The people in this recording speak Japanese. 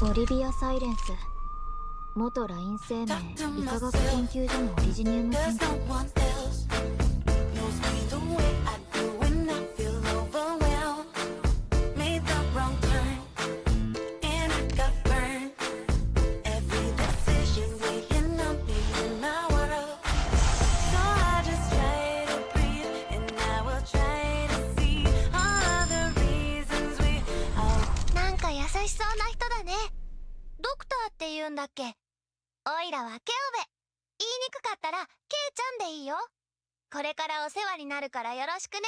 ボリビア・サイレンス。元ライン生命医科学研究所のオリジニウム研究。ドクターって言うんだっけ？おいらはケオベ。言いにくかったら、ケイちゃんでいいよ。これからお世話になるからよろしくね。